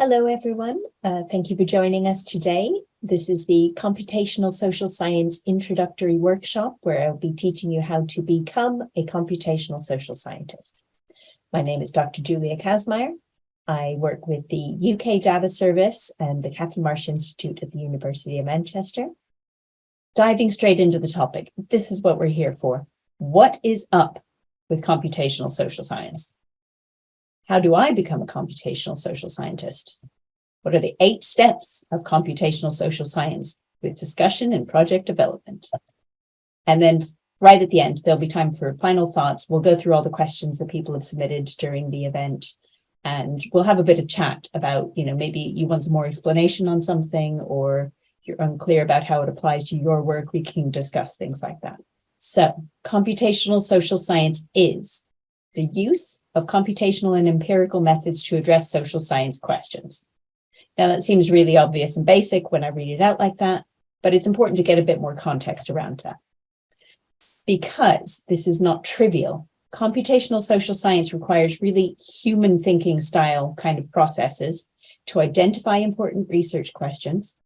Hello, everyone. Uh, thank you for joining us today. This is the Computational Social Science Introductory Workshop, where I'll be teaching you how to become a computational social scientist. My name is Dr. Julia Kasmire. I work with the UK Data Service and the Catherine Marsh Institute at the University of Manchester. Diving straight into the topic, this is what we're here for. What is up with computational social science? How do I become a computational social scientist? What are the eight steps of computational social science with discussion and project development? And then right at the end, there'll be time for final thoughts. We'll go through all the questions that people have submitted during the event and we'll have a bit of chat about, you know, maybe you want some more explanation on something or you're unclear about how it applies to your work. We can discuss things like that. So computational social science is the use of computational and empirical methods to address social science questions. Now that seems really obvious and basic when I read it out like that, but it's important to get a bit more context around that. Because this is not trivial, computational social science requires really human thinking style kind of processes to identify important research questions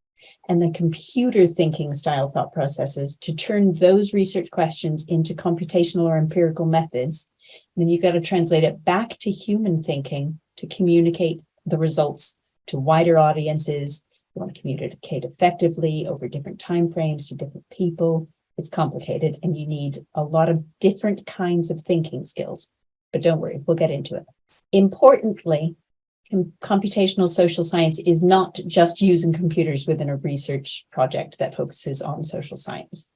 and the computer thinking style thought processes to turn those research questions into computational or empirical methods then you've got to translate it back to human thinking to communicate the results to wider audiences. You want to communicate effectively over different timeframes to different people. It's complicated and you need a lot of different kinds of thinking skills. But don't worry, we'll get into it. Importantly, computational social science is not just using computers within a research project that focuses on social science.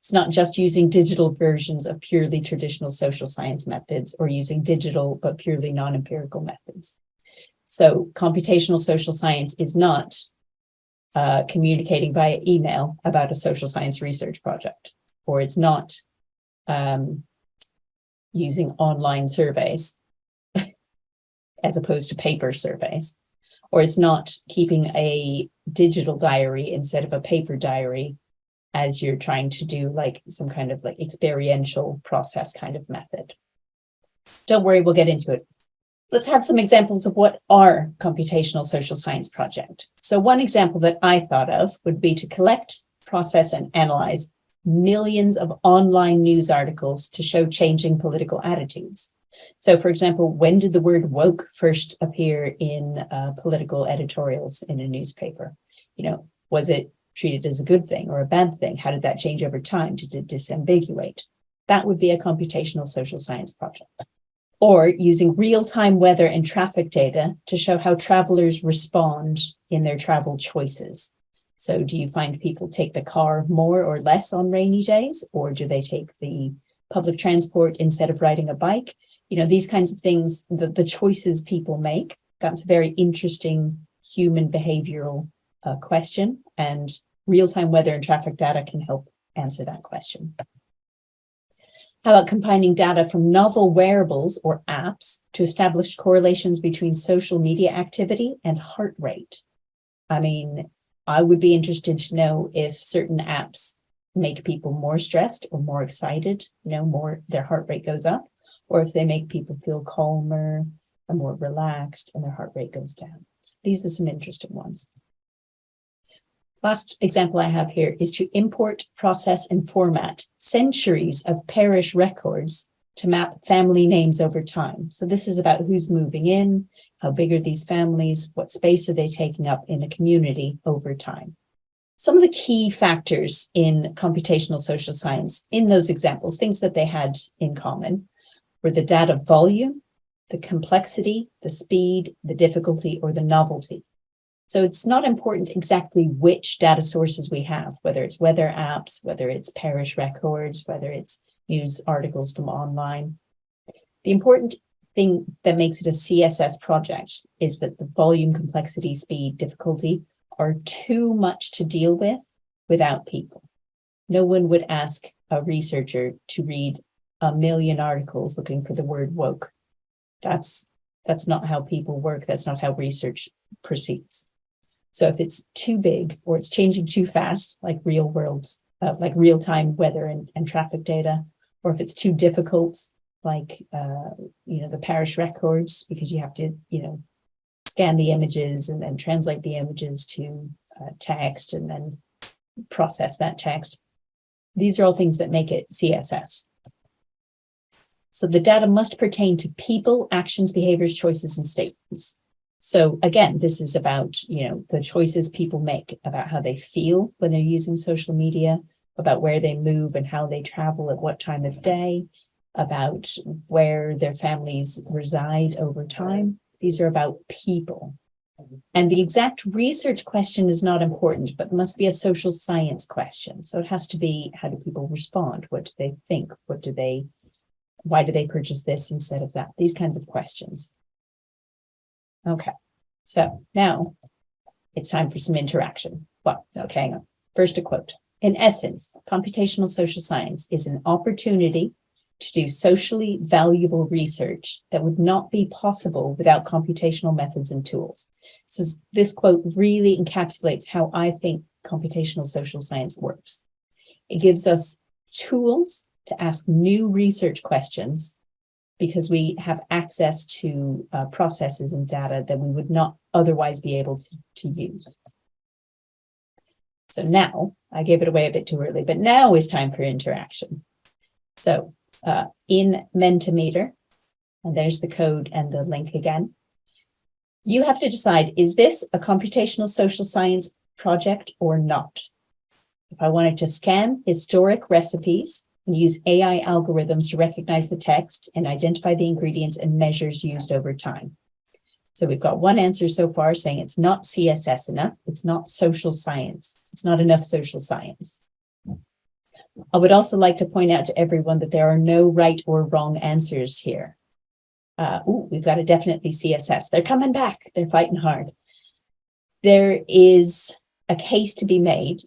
It's not just using digital versions of purely traditional social science methods or using digital but purely non-empirical methods. So computational social science is not uh, communicating via email about a social science research project, or it's not um, using online surveys as opposed to paper surveys, or it's not keeping a digital diary instead of a paper diary as you're trying to do like some kind of like experiential process kind of method. Don't worry, we'll get into it. Let's have some examples of what are computational social science project. So one example that I thought of would be to collect, process, and analyze millions of online news articles to show changing political attitudes. So for example, when did the word woke first appear in uh, political editorials in a newspaper? You know, was it treated as a good thing or a bad thing? How did that change over time? Did it disambiguate? That would be a computational social science project. Or using real-time weather and traffic data to show how travelers respond in their travel choices. So do you find people take the car more or less on rainy days, or do they take the public transport instead of riding a bike? You know, these kinds of things, the, the choices people make, that's a very interesting human behavioral uh, question. And real-time weather and traffic data can help answer that question. How about combining data from novel wearables or apps to establish correlations between social media activity and heart rate? I mean, I would be interested to know if certain apps make people more stressed or more excited, you know, more their heart rate goes up, or if they make people feel calmer or more relaxed and their heart rate goes down. So these are some interesting ones. Last example I have here is to import, process, and format centuries of parish records to map family names over time. So this is about who's moving in, how big are these families, what space are they taking up in a community over time. Some of the key factors in computational social science in those examples, things that they had in common, were the data volume, the complexity, the speed, the difficulty, or the novelty. So it's not important exactly which data sources we have, whether it's weather apps, whether it's parish records, whether it's news articles from online. The important thing that makes it a CSS project is that the volume, complexity, speed, difficulty are too much to deal with without people. No one would ask a researcher to read a million articles looking for the word woke. That's, that's not how people work. That's not how research proceeds. So if it's too big or it's changing too fast, like real world, uh, like real time weather and, and traffic data, or if it's too difficult, like, uh, you know, the parish records, because you have to, you know, scan the images and then translate the images to uh, text and then process that text. These are all things that make it CSS. So the data must pertain to people, actions, behaviors, choices, and statements. So again, this is about, you know, the choices people make about how they feel when they're using social media, about where they move and how they travel at what time of day, about where their families reside over time. These are about people. And the exact research question is not important, but must be a social science question. So it has to be, how do people respond? What do they think? What do they, why do they purchase this instead of that? These kinds of questions. Okay, so now it's time for some interaction. Well, okay, hang on. First a quote. In essence, computational social science is an opportunity to do socially valuable research that would not be possible without computational methods and tools. So this quote really encapsulates how I think computational social science works. It gives us tools to ask new research questions because we have access to uh, processes and data that we would not otherwise be able to, to use. So now, I gave it away a bit too early, but now is time for interaction. So uh, in Mentimeter, and there's the code and the link again. You have to decide, is this a computational social science project or not? If I wanted to scan historic recipes and use AI algorithms to recognize the text and identify the ingredients and measures used over time. So we've got one answer so far saying it's not CSS enough. It's not social science. It's not enough social science. I would also like to point out to everyone that there are no right or wrong answers here. Uh, ooh, we've got a definitely CSS. They're coming back. They're fighting hard. There is a case to be made.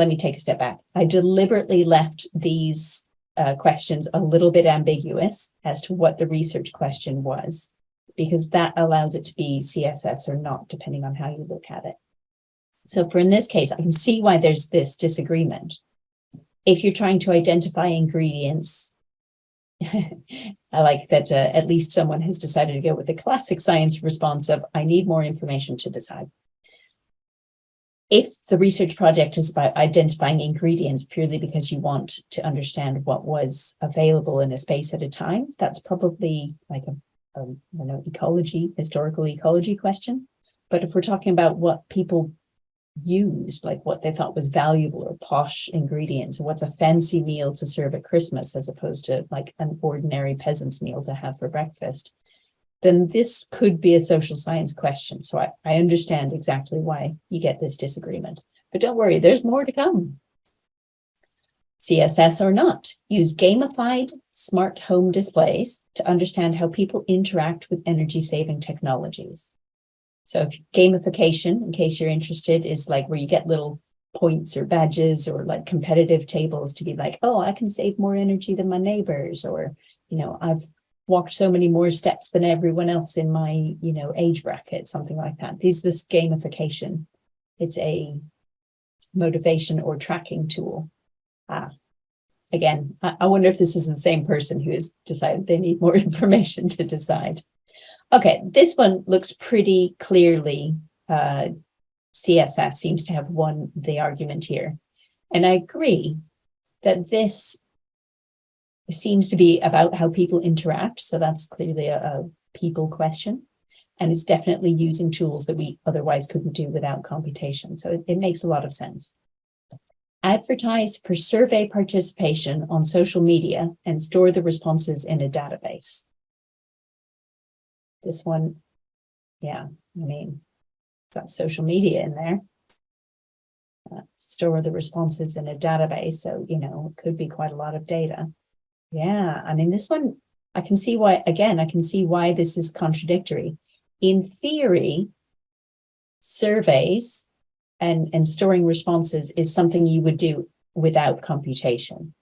Let me take a step back. I deliberately left these uh, questions a little bit ambiguous as to what the research question was, because that allows it to be CSS or not, depending on how you look at it. So for in this case, I can see why there's this disagreement if you're trying to identify ingredients, I like that uh, at least someone has decided to go with the classic science response of, I need more information to decide. If the research project is about identifying ingredients purely because you want to understand what was available in a space at a time, that's probably like a, a you know, ecology, historical ecology question. But if we're talking about what people used, like what they thought was valuable or posh ingredients, or what's a fancy meal to serve at Christmas as opposed to like an ordinary peasant's meal to have for breakfast, then this could be a social science question. So I, I understand exactly why you get this disagreement. But don't worry, there's more to come. CSS or not, use gamified smart home displays to understand how people interact with energy-saving technologies. So if gamification, in case you're interested, is like where you get little points or badges or like competitive tables to be like, oh, I can save more energy than my neighbors, or, you know, I've walked so many more steps than everyone else in my, you know, age bracket, something like that. These this gamification. It's a motivation or tracking tool. Ah, again, I, I wonder if this is the same person who has decided they need more information to decide. Okay, this one looks pretty clearly uh, CSS seems to have won the argument here. And I agree that this seems to be about how people interact. So that's clearly a, a people question. And it's definitely using tools that we otherwise couldn't do without computation. So it, it makes a lot of sense. Advertise for survey participation on social media and store the responses in a database. This one, yeah, I mean, got social media in there. Uh, store the responses in a database. So, you know, it could be quite a lot of data. Yeah, I mean, this one, I can see why, again, I can see why this is contradictory. In theory, surveys and, and storing responses is something you would do without computation.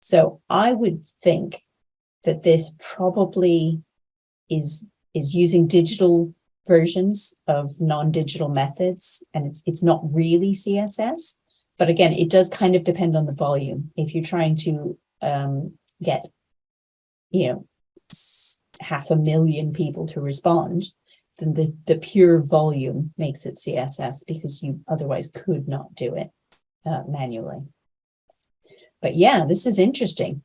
So I would think that this probably is is using digital versions of non-digital methods and it's it's not really css but again it does kind of depend on the volume if you're trying to um, get you know half a million people to respond then the, the pure volume makes it CSS because you otherwise could not do it uh, manually. But yeah, this is interesting.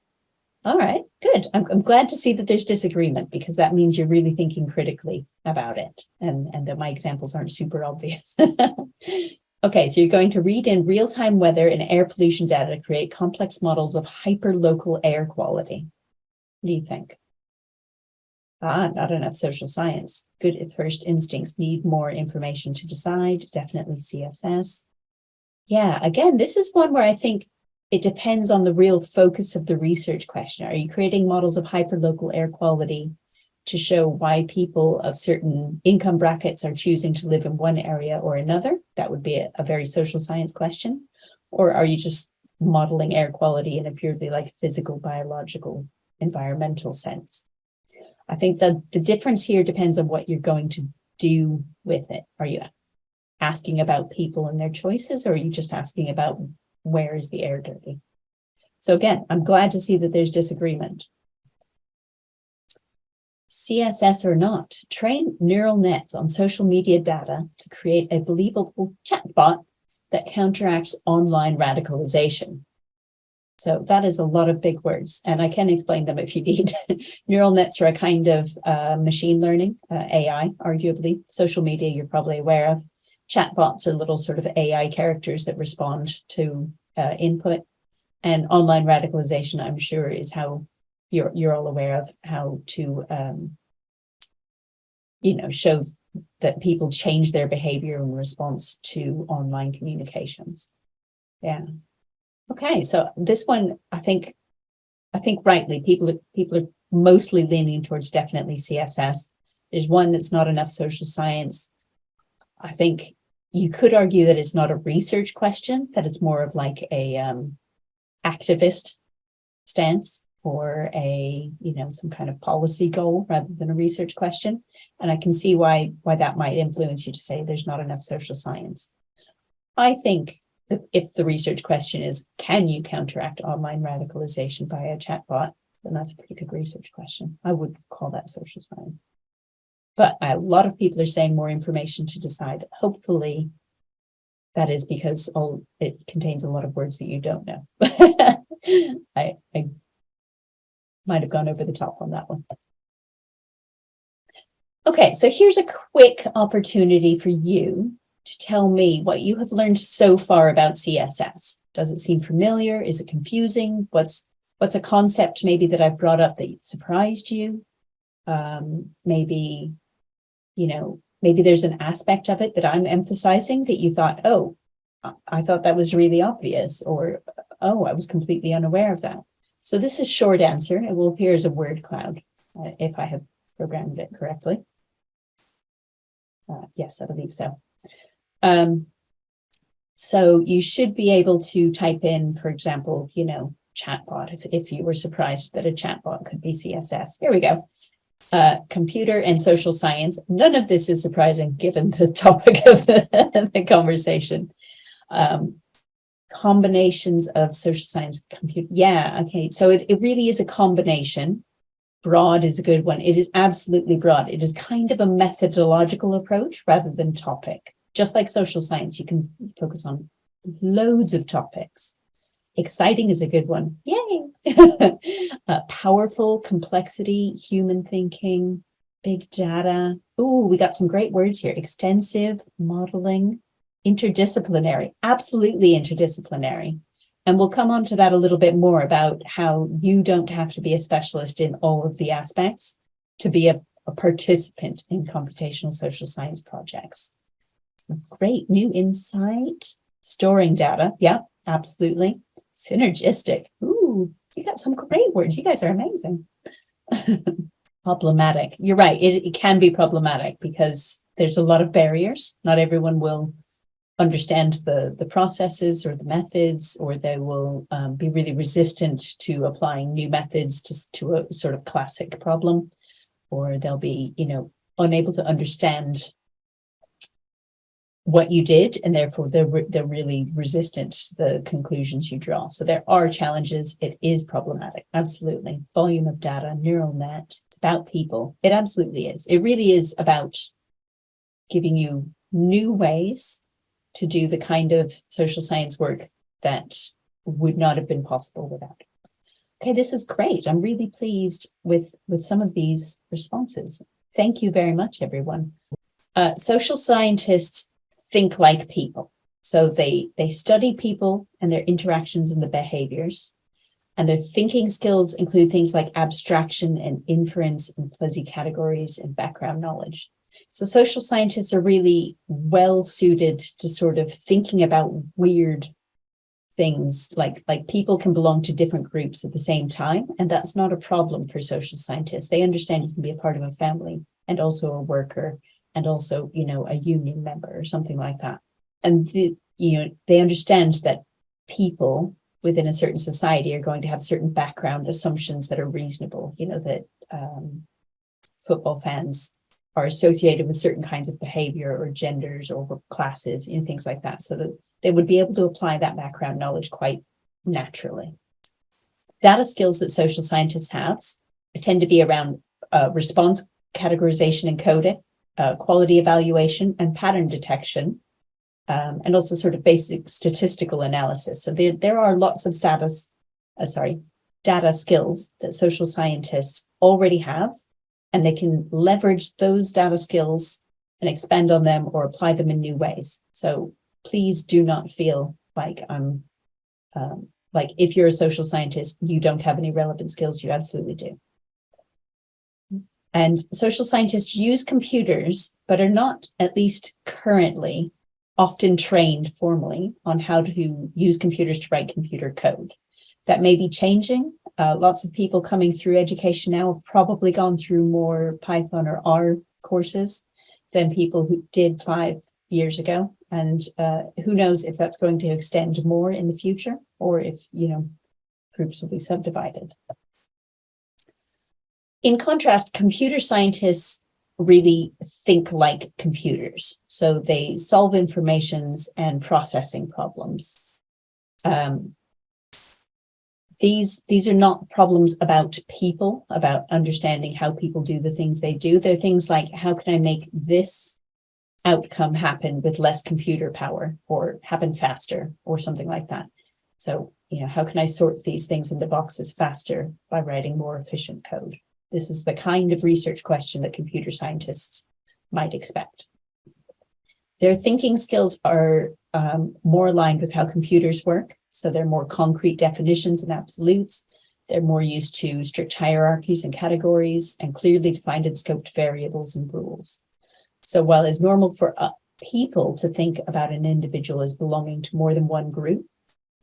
All right, good. I'm, I'm glad to see that there's disagreement because that means you're really thinking critically about it and, and that my examples aren't super obvious. okay, so you're going to read in real-time weather and air pollution data to create complex models of hyper-local air quality. What do you think? Ah, not enough social science. Good at first instincts need more information to decide. Definitely CSS. Yeah, again, this is one where I think it depends on the real focus of the research question. Are you creating models of hyperlocal air quality to show why people of certain income brackets are choosing to live in one area or another? That would be a, a very social science question. Or are you just modeling air quality in a purely like physical, biological, environmental sense? I think that the difference here depends on what you're going to do with it. Are you asking about people and their choices, or are you just asking about where is the air dirty? So again, I'm glad to see that there's disagreement. CSS or not, train neural nets on social media data to create a believable chatbot that counteracts online radicalization. So that is a lot of big words, and I can explain them if you need. Neural nets are a kind of uh, machine learning, uh, AI, arguably. Social media, you're probably aware of. Chatbots are little sort of AI characters that respond to uh, input. And online radicalization, I'm sure, is how you're you're all aware of how to, um, you know, show that people change their behavior in response to online communications. Yeah. Okay, so this one, I think, I think rightly, people people are mostly leaning towards definitely CSS. There's one that's not enough social science. I think you could argue that it's not a research question, that it's more of like a um, activist stance or a, you know, some kind of policy goal rather than a research question. And I can see why, why that might influence you to say there's not enough social science. I think if the research question is, can you counteract online radicalization by a chatbot? Then that's a pretty good research question. I would call that social science. But a lot of people are saying more information to decide. Hopefully, that is because all it contains a lot of words that you don't know. I, I might have gone over the top on that one. Okay, so here's a quick opportunity for you to tell me what you have learned so far about CSS. Does it seem familiar? Is it confusing? What's what's a concept maybe that I've brought up that surprised you? Um, maybe, you know, maybe there's an aspect of it that I'm emphasizing that you thought, oh, I thought that was really obvious, or oh, I was completely unaware of that. So this is short answer. It will appear as a word cloud uh, if I have programmed it correctly. Uh, yes, I believe so. Um, so you should be able to type in, for example, you know, chatbot, if, if you were surprised that a chatbot could be CSS. Here we go. Uh, computer and social science. None of this is surprising given the topic of the, the conversation. Um, combinations of social science, computer. Yeah, okay. So it, it really is a combination. Broad is a good one. It is absolutely broad. It is kind of a methodological approach rather than topic just like social science, you can focus on loads of topics. Exciting is a good one. Yay! uh, powerful, complexity, human thinking, big data. Oh, we got some great words here. Extensive, modeling, interdisciplinary, absolutely interdisciplinary. And we'll come on to that a little bit more about how you don't have to be a specialist in all of the aspects to be a, a participant in computational social science projects. Great new insight. Storing data. Yeah, absolutely. Synergistic. Ooh, you got some great words. You guys are amazing. problematic. You're right. It, it can be problematic because there's a lot of barriers. Not everyone will understand the, the processes or the methods, or they will um, be really resistant to applying new methods to, to a sort of classic problem, or they'll be, you know, unable to understand what you did, and therefore they're, re they're really resistant to the conclusions you draw. So there are challenges. It is problematic. Absolutely. Volume of data, neural net, it's about people. It absolutely is. It really is about giving you new ways to do the kind of social science work that would not have been possible without. Okay, this is great. I'm really pleased with, with some of these responses. Thank you very much, everyone. Uh, social scientists think like people. So they, they study people and their interactions and the behaviors. And their thinking skills include things like abstraction and inference and fuzzy categories and background knowledge. So social scientists are really well suited to sort of thinking about weird things like like people can belong to different groups at the same time and that's not a problem for social scientists. They understand you can be a part of a family and also a worker and also you know a union member or something like that. And the you know they understand that people within a certain society are going to have certain background assumptions that are reasonable you know that um, football fans are associated with certain kinds of behavior or genders or classes and things like that so that they would be able to apply that background knowledge quite naturally. Data skills that social scientists have tend to be around uh, response categorization and coding, uh, quality evaluation and pattern detection, um, and also sort of basic statistical analysis. So there, there are lots of status, uh, sorry, data skills that social scientists already have, and they can leverage those data skills and expand on them or apply them in new ways. So please do not feel like I'm, um, like if you're a social scientist, you don't have any relevant skills, you absolutely do. And social scientists use computers, but are not, at least currently, often trained formally on how to use computers to write computer code. That may be changing. Uh, lots of people coming through education now have probably gone through more Python or R courses than people who did five years ago. And uh, who knows if that's going to extend more in the future or if, you know, groups will be subdivided. In contrast, computer scientists really think like computers. So they solve informations and processing problems. Um, these, these are not problems about people, about understanding how people do the things they do. They're things like, how can I make this outcome happen with less computer power or happen faster or something like that. So, you know, how can I sort these things into boxes faster by writing more efficient code? This is the kind of research question that computer scientists might expect. Their thinking skills are um, more aligned with how computers work. So they're more concrete definitions and absolutes. They're more used to strict hierarchies and categories and clearly defined and scoped variables and rules. So while it's normal for uh, people to think about an individual as belonging to more than one group,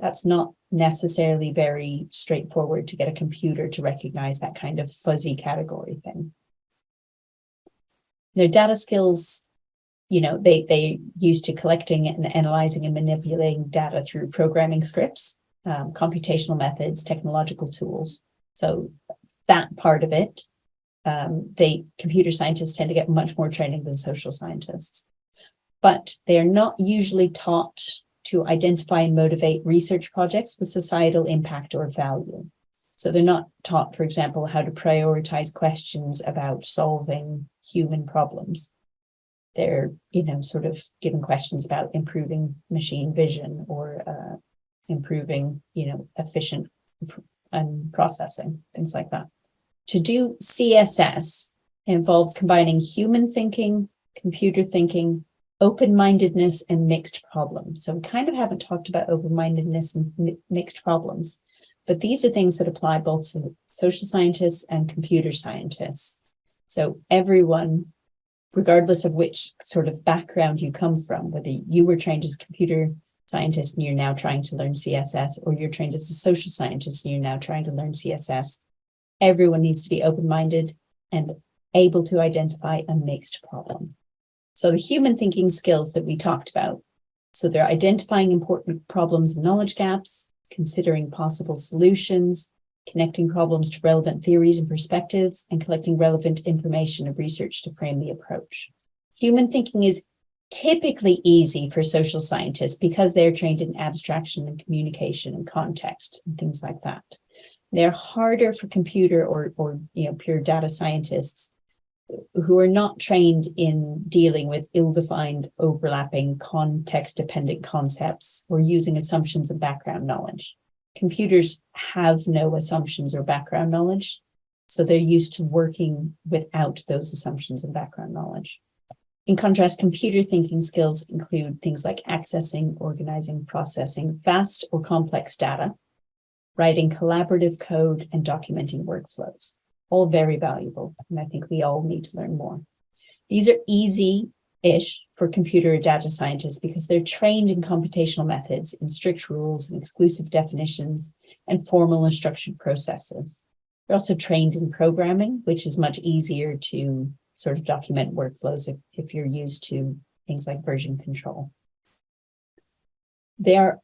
that's not necessarily very straightforward to get a computer to recognize that kind of fuzzy category thing. Know, data skills, you know, they, they used to collecting and analyzing and manipulating data through programming scripts, um, computational methods, technological tools. So that part of it um, they computer scientists tend to get much more training than social scientists. But they are not usually taught to identify and motivate research projects with societal impact or value. So they're not taught, for example, how to prioritize questions about solving human problems. They're, you know, sort of given questions about improving machine vision or uh, improving, you know, efficient and processing, things like that. To do CSS involves combining human thinking, computer thinking, open-mindedness and mixed problems. So we kind of haven't talked about open-mindedness and mi mixed problems, but these are things that apply both to social scientists and computer scientists. So everyone, regardless of which sort of background you come from, whether you were trained as a computer scientist and you're now trying to learn CSS, or you're trained as a social scientist and you're now trying to learn CSS, everyone needs to be open-minded and able to identify a mixed problem. So the human thinking skills that we talked about, so they're identifying important problems and knowledge gaps, considering possible solutions, connecting problems to relevant theories and perspectives, and collecting relevant information and research to frame the approach. Human thinking is typically easy for social scientists because they're trained in abstraction and communication and context and things like that. They're harder for computer or, or you know, pure data scientists who are not trained in dealing with ill-defined, overlapping, context-dependent concepts or using assumptions and background knowledge. Computers have no assumptions or background knowledge, so they're used to working without those assumptions and background knowledge. In contrast, computer thinking skills include things like accessing, organizing, processing vast or complex data, writing collaborative code, and documenting workflows all very valuable. And I think we all need to learn more. These are easy-ish for computer data scientists because they're trained in computational methods, in strict rules and exclusive definitions, and formal and structured processes. They're also trained in programming, which is much easier to sort of document workflows if, if you're used to things like version control. They are,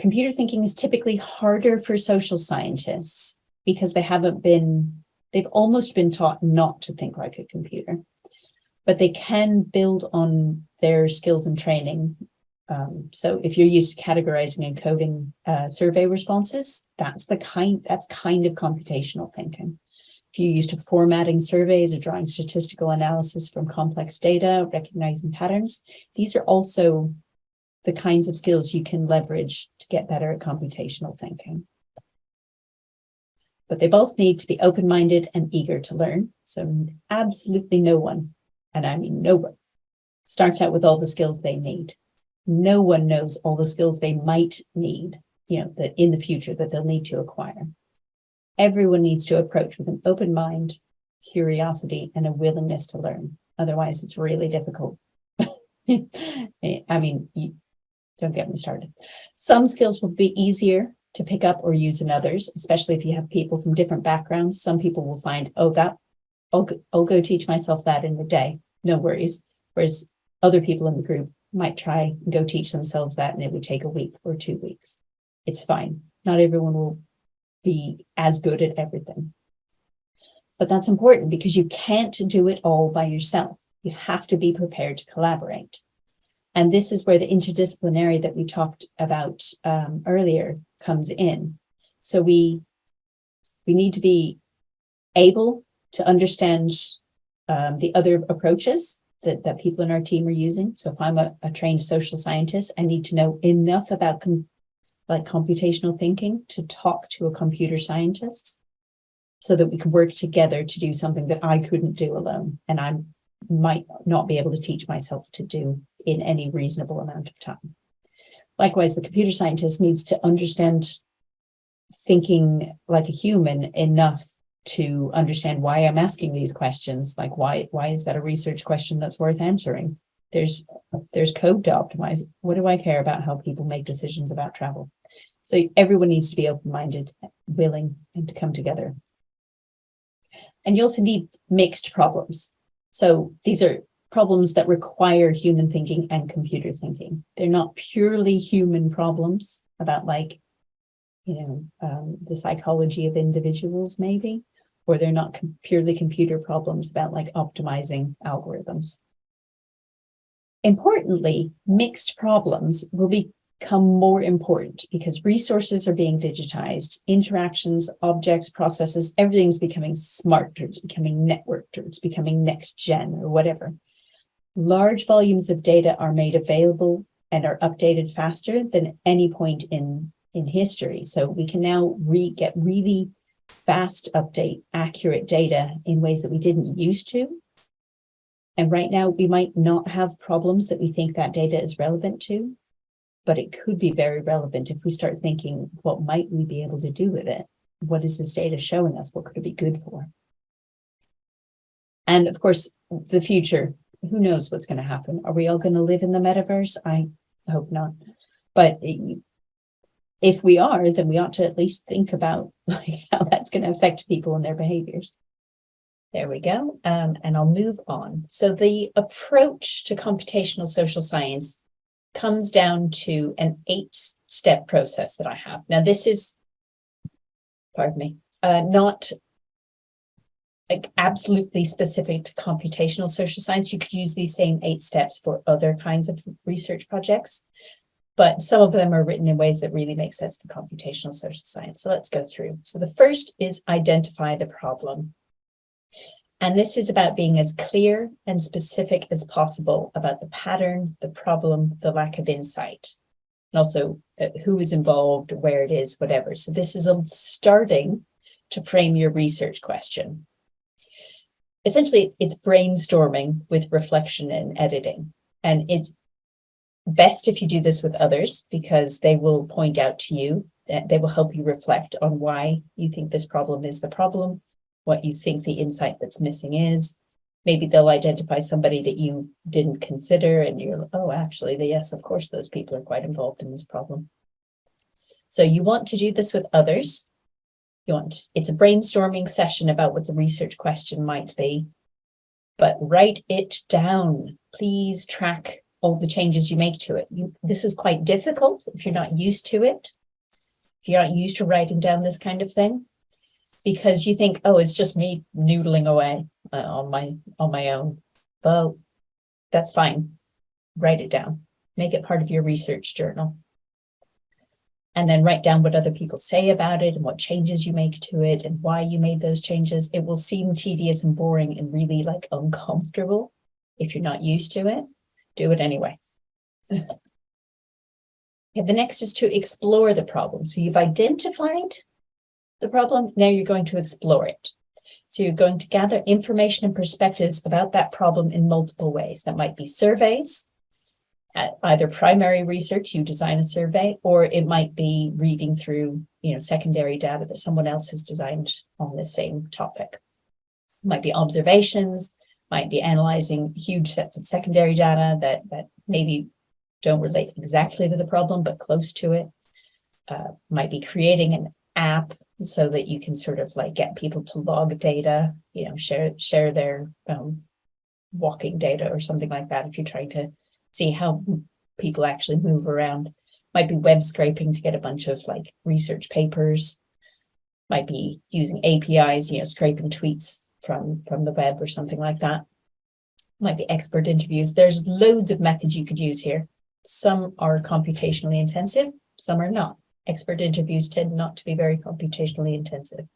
computer thinking is typically harder for social scientists because they haven't been They've almost been taught not to think like a computer, but they can build on their skills and training. Um, so if you're used to categorizing and coding uh, survey responses, that's the kind that's kind of computational thinking. If you're used to formatting surveys or drawing statistical analysis from complex data, recognizing patterns, these are also the kinds of skills you can leverage to get better at computational thinking but they both need to be open-minded and eager to learn. So absolutely no one, and I mean no one, starts out with all the skills they need. No one knows all the skills they might need, you know, that in the future that they'll need to acquire. Everyone needs to approach with an open mind, curiosity, and a willingness to learn. Otherwise, it's really difficult. I mean, you, don't get me started. Some skills will be easier to pick up or use in others, especially if you have people from different backgrounds. Some people will find, oh, that I'll, I'll go teach myself that in a day. No worries. Whereas other people in the group might try and go teach themselves that and it would take a week or two weeks. It's fine. Not everyone will be as good at everything. But that's important because you can't do it all by yourself. You have to be prepared to collaborate. And this is where the interdisciplinary that we talked about um, earlier comes in. So we, we need to be able to understand um, the other approaches that, that people in our team are using. So if I'm a, a trained social scientist, I need to know enough about com like computational thinking to talk to a computer scientist so that we can work together to do something that I couldn't do alone. And I might not be able to teach myself to do in any reasonable amount of time. Likewise, the computer scientist needs to understand thinking like a human enough to understand why I'm asking these questions. Like why, why is that a research question that's worth answering? There's, there's code to optimize. What do I care about how people make decisions about travel? So everyone needs to be open-minded, willing, and to come together. And you also need mixed problems. So these are problems that require human thinking and computer thinking. They're not purely human problems about like, you know, um, the psychology of individuals maybe, or they're not com purely computer problems about like optimizing algorithms. Importantly, mixed problems will become more important because resources are being digitized, interactions, objects, processes, everything's becoming smarter, it's becoming networked, or it's becoming next gen or whatever large volumes of data are made available and are updated faster than any point in, in history. So we can now re get really fast update, accurate data in ways that we didn't used to. And right now we might not have problems that we think that data is relevant to, but it could be very relevant if we start thinking, what might we be able to do with it? What is this data showing us? What could it be good for? And of course, the future who knows what's going to happen? Are we all going to live in the metaverse? I hope not. But if we are, then we ought to at least think about like, how that's going to affect people and their behaviors. There we go. Um, and I'll move on. So the approach to computational social science comes down to an eight step process that I have. Now, this is, pardon me, uh, not like absolutely specific to computational social science. You could use these same eight steps for other kinds of research projects, but some of them are written in ways that really make sense for computational social science. So let's go through. So the first is identify the problem. And this is about being as clear and specific as possible about the pattern, the problem, the lack of insight, and also uh, who is involved, where it is, whatever. So this is starting to frame your research question. Essentially, it's brainstorming with reflection and editing. And it's best if you do this with others because they will point out to you, that they will help you reflect on why you think this problem is the problem what you think the insight that's missing is. Maybe they'll identify somebody that you didn't consider and you're, oh, actually, the, yes, of course, those people are quite involved in this problem. So you want to do this with others. You want, it's a brainstorming session about what the research question might be, but write it down. Please track all the changes you make to it. You, this is quite difficult if you're not used to it. If you're not used to writing down this kind of thing, because you think, oh, it's just me noodling away uh, on my on my own. Well, that's fine. Write it down. Make it part of your research journal. And then write down what other people say about it and what changes you make to it and why you made those changes. It will seem tedious and boring and really like uncomfortable if you're not used to it. Do it anyway. okay, the next is to explore the problem. So you've identified the problem, now you're going to explore it. So you're going to gather information and perspectives about that problem in multiple ways. That might be surveys, uh, either primary research, you design a survey, or it might be reading through, you know, secondary data that someone else has designed on the same topic. It might be observations, might be analyzing huge sets of secondary data that, that maybe don't relate exactly to the problem, but close to it. Uh, might be creating an app so that you can sort of like get people to log data, you know, share share their um, walking data or something like that if you're trying to see how people actually move around. Might be web scraping to get a bunch of like research papers. Might be using APIs, you know, scraping tweets from, from the web or something like that. Might be expert interviews. There's loads of methods you could use here. Some are computationally intensive, some are not. Expert interviews tend not to be very computationally intensive.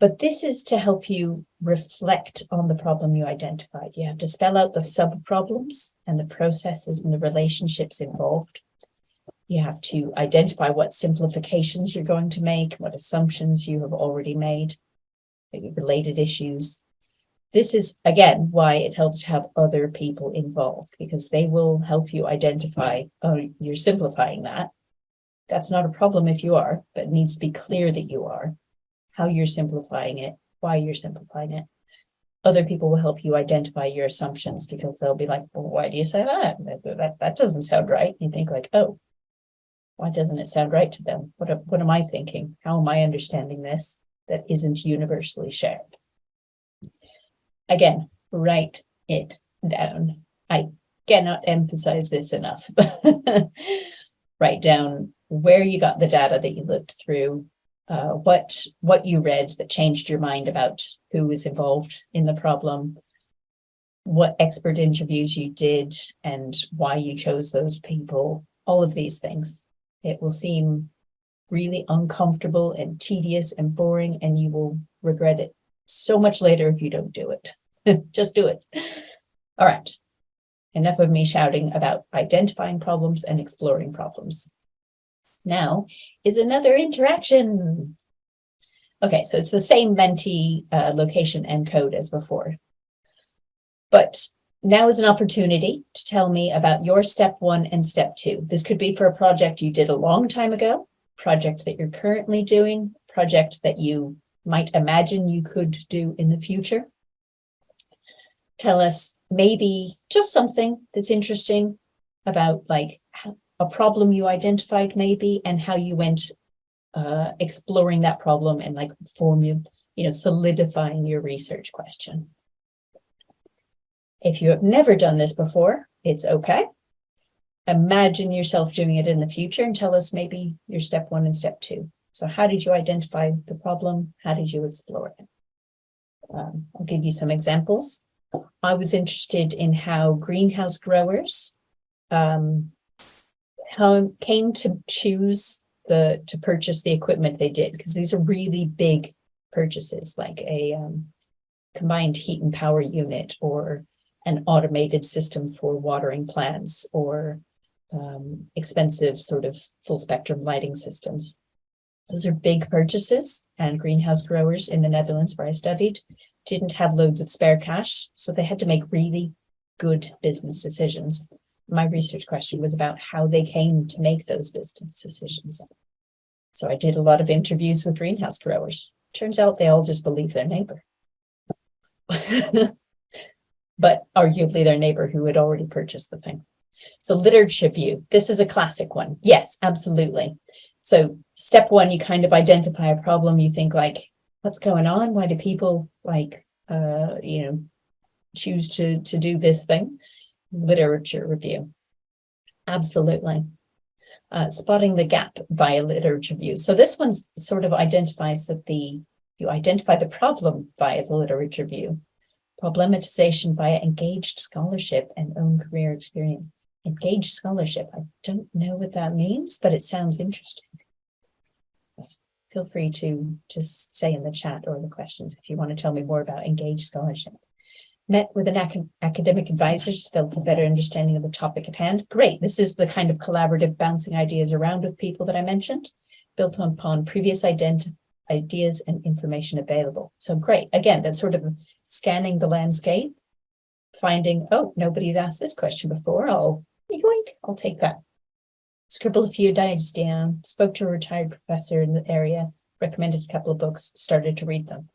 But this is to help you reflect on the problem you identified. You have to spell out the sub-problems and the processes and the relationships involved. You have to identify what simplifications you're going to make, what assumptions you have already made, related issues. This is, again, why it helps to have other people involved, because they will help you identify, oh, you're simplifying that. That's not a problem if you are, but it needs to be clear that you are, how you're simplifying it, why you're simplifying it. Other people will help you identify your assumptions because they'll be like, well, why do you say that? That, that doesn't sound right. You think like, oh, why doesn't it sound right to them? What, what am I thinking? How am I understanding this that isn't universally shared? Again, write it down. I cannot emphasize this enough. write down where you got the data that you looked through, uh, what what you read that changed your mind about who was involved in the problem, what expert interviews you did and why you chose those people, all of these things. It will seem really uncomfortable and tedious and boring and you will regret it so much later if you don't do it. Just do it. All right. Enough of me shouting about identifying problems and exploring problems now is another interaction. Okay, so it's the same Menti uh, location and code as before. But now is an opportunity to tell me about your step one and step two. This could be for a project you did a long time ago, project that you're currently doing, project that you might imagine you could do in the future. Tell us maybe just something that's interesting about like a problem you identified maybe and how you went uh, exploring that problem and like formula, you know, solidifying your research question. If you have never done this before, it's okay. Imagine yourself doing it in the future and tell us maybe your step one and step two. So how did you identify the problem? How did you explore it? Um, I'll give you some examples. I was interested in how greenhouse growers um, how came to choose the to purchase the equipment they did because these are really big purchases like a um, combined heat and power unit or an automated system for watering plants or um, expensive sort of full spectrum lighting systems. Those are big purchases and greenhouse growers in the Netherlands where I studied didn't have loads of spare cash. So they had to make really good business decisions. My research question was about how they came to make those business decisions. So I did a lot of interviews with greenhouse growers. Turns out they all just believe their neighbor. but arguably their neighbor who had already purchased the thing. So literature view, this is a classic one. Yes, absolutely. So step one, you kind of identify a problem. You think like, what's going on? Why do people like, uh, you know, choose to, to do this thing? Literature review. Absolutely. Uh, spotting the gap via literature view. So this one sort of identifies that the, you identify the problem via the literature view. Problematization via engaged scholarship and own career experience. Engaged scholarship. I don't know what that means, but it sounds interesting feel free to just say in the chat or the questions if you want to tell me more about engaged scholarship. Met with an ac academic advisor to develop a better understanding of the topic at hand. Great. This is the kind of collaborative bouncing ideas around with people that I mentioned, built upon previous ideas and information available. So great. Again, that's sort of scanning the landscape, finding, oh, nobody's asked this question before. I'll, yoink, I'll take that scribbled a few ideas down, spoke to a retired professor in the area, recommended a couple of books, started to read them.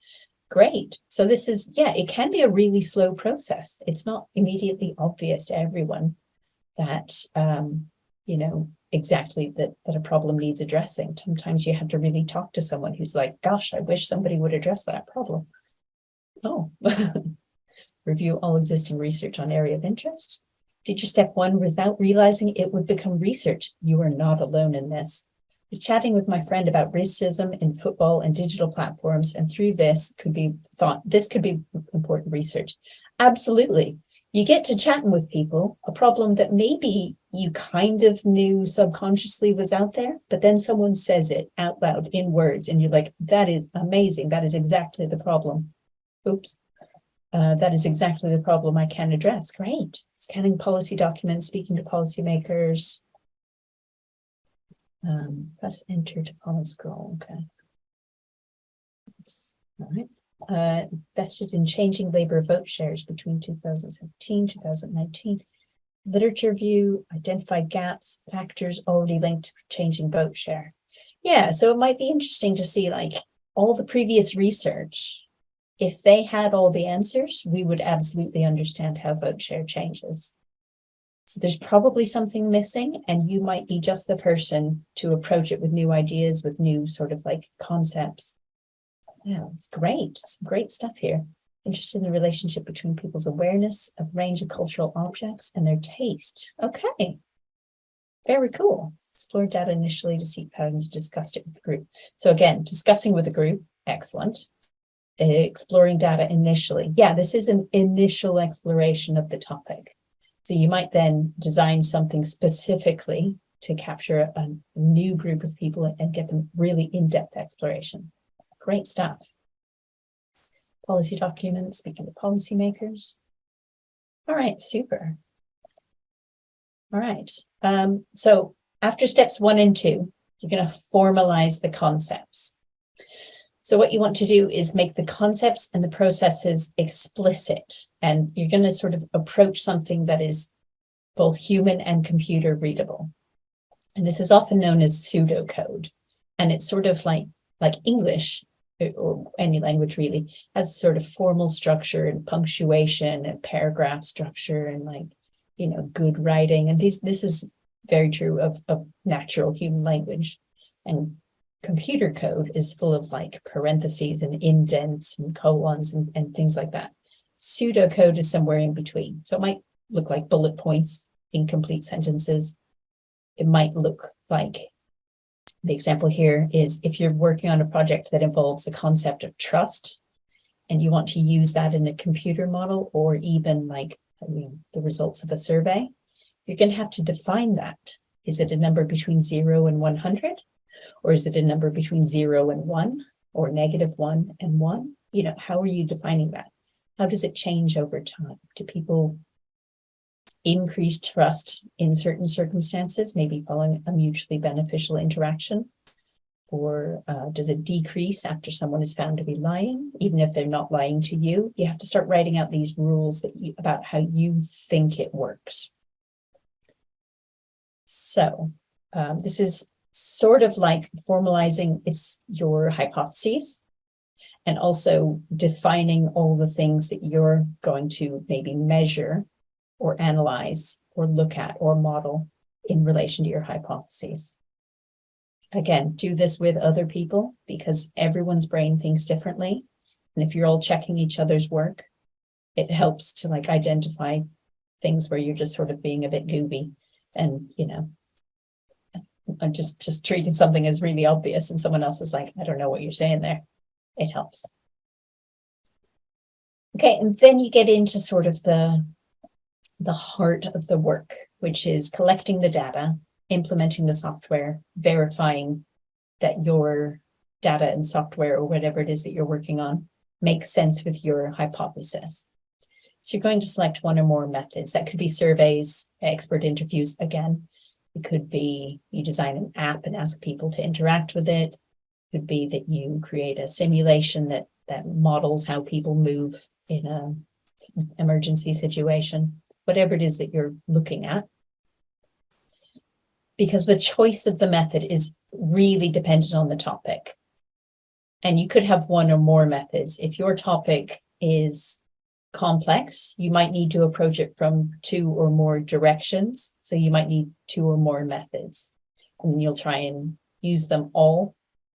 Great. So this is, yeah, it can be a really slow process. It's not immediately obvious to everyone that, um, you know, exactly that, that a problem needs addressing. Sometimes you have to really talk to someone who's like, gosh, I wish somebody would address that problem. Oh, review all existing research on area of interest, Teacher step one, without realizing it would become research. You are not alone in this. I was chatting with my friend about racism in football and digital platforms, and through this could be thought, this could be important research. Absolutely. You get to chatting with people, a problem that maybe you kind of knew subconsciously was out there, but then someone says it out loud in words, and you're like, that is amazing. That is exactly the problem. Oops. Uh, that is exactly the problem I can address. Great. Scanning policy documents, speaking to policymakers. Um, press enter to follow scroll. Okay. That's, all right. Uh, invested in changing labor vote shares between 2017 2019. Literature view, identified gaps, factors already linked to changing vote share. Yeah, so it might be interesting to see like all the previous research if they had all the answers, we would absolutely understand how vote share changes. So there's probably something missing and you might be just the person to approach it with new ideas, with new sort of like concepts. Yeah, it's great. Some great stuff here. Interested in the relationship between people's awareness of range of cultural objects and their taste. Okay. Very cool. Explore data initially to seek patterns, discussed it with the group. So again, discussing with the group, excellent exploring data initially. Yeah, this is an initial exploration of the topic. So you might then design something specifically to capture a new group of people and get them really in-depth exploration. Great stuff. Policy documents, speaking to policymakers. All right, super. All right, um, so after steps one and two, you're going to formalize the concepts. So what you want to do is make the concepts and the processes explicit, and you're going to sort of approach something that is both human and computer readable. And this is often known as pseudocode. And it's sort of like, like English eh, or any language really has sort of formal structure and punctuation and paragraph structure and like, you know, good writing. And these, this is very true of, of natural human language. And computer code is full of like parentheses and indents and colons and, and things like that. Pseudocode is somewhere in between. So it might look like bullet points, incomplete sentences. It might look like the example here is if you're working on a project that involves the concept of trust and you want to use that in a computer model or even like I mean, the results of a survey, you're going to have to define that. Is it a number between zero and 100? Or is it a number between zero and one or negative one and one? You know, how are you defining that? How does it change over time? Do people increase trust in certain circumstances, maybe following a mutually beneficial interaction? Or uh, does it decrease after someone is found to be lying, even if they're not lying to you? You have to start writing out these rules that you, about how you think it works. So um, this is sort of like formalizing its your hypotheses and also defining all the things that you're going to maybe measure or analyze or look at or model in relation to your hypotheses. Again, do this with other people because everyone's brain thinks differently. And if you're all checking each other's work, it helps to like identify things where you're just sort of being a bit gooby and, you know, and just, just treating something as really obvious and someone else is like, I don't know what you're saying there. It helps. Okay, and then you get into sort of the, the heart of the work, which is collecting the data, implementing the software, verifying that your data and software or whatever it is that you're working on makes sense with your hypothesis. So you're going to select one or more methods. That could be surveys, expert interviews again. It could be you design an app and ask people to interact with it. It could be that you create a simulation that, that models how people move in a emergency situation, whatever it is that you're looking at because the choice of the method is really dependent on the topic. And you could have one or more methods. If your topic is complex, you might need to approach it from two or more directions. So you might need two or more methods. And you'll try and use them all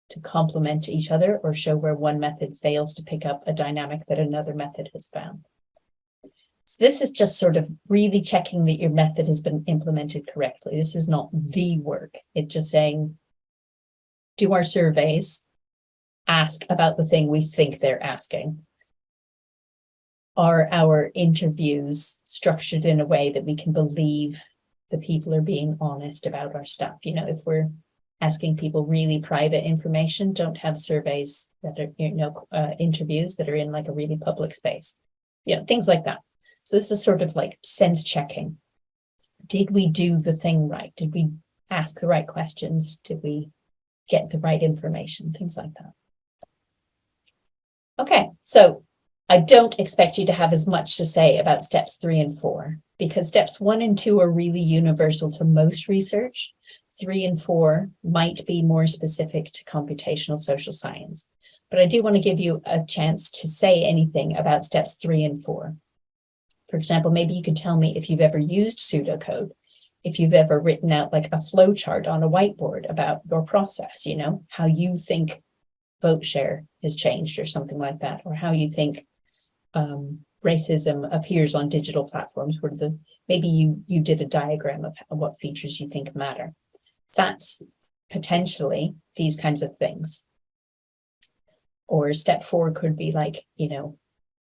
to complement each other or show where one method fails to pick up a dynamic that another method has found. So this is just sort of really checking that your method has been implemented correctly. This is not the work. It's just saying, do our surveys, ask about the thing we think they're asking. Are our interviews structured in a way that we can believe the people are being honest about our stuff? You know, if we're asking people really private information, don't have surveys that are, you know, uh, interviews that are in like a really public space. You know, things like that. So this is sort of like sense checking. Did we do the thing right? Did we ask the right questions? Did we get the right information? Things like that. Okay, so I don't expect you to have as much to say about steps three and four because steps one and two are really universal to most research. Three and four might be more specific to computational social science. But I do want to give you a chance to say anything about steps three and four. For example, maybe you could tell me if you've ever used pseudocode, if you've ever written out like a flow chart on a whiteboard about your process, you know, how you think vote share has changed or something like that, or how you think um, racism appears on digital platforms where the maybe you you did a diagram of what features you think matter. That's potentially these kinds of things. Or step four could be like, you know,